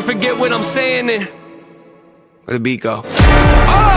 forget what I'm saying and where the beat go? Oh,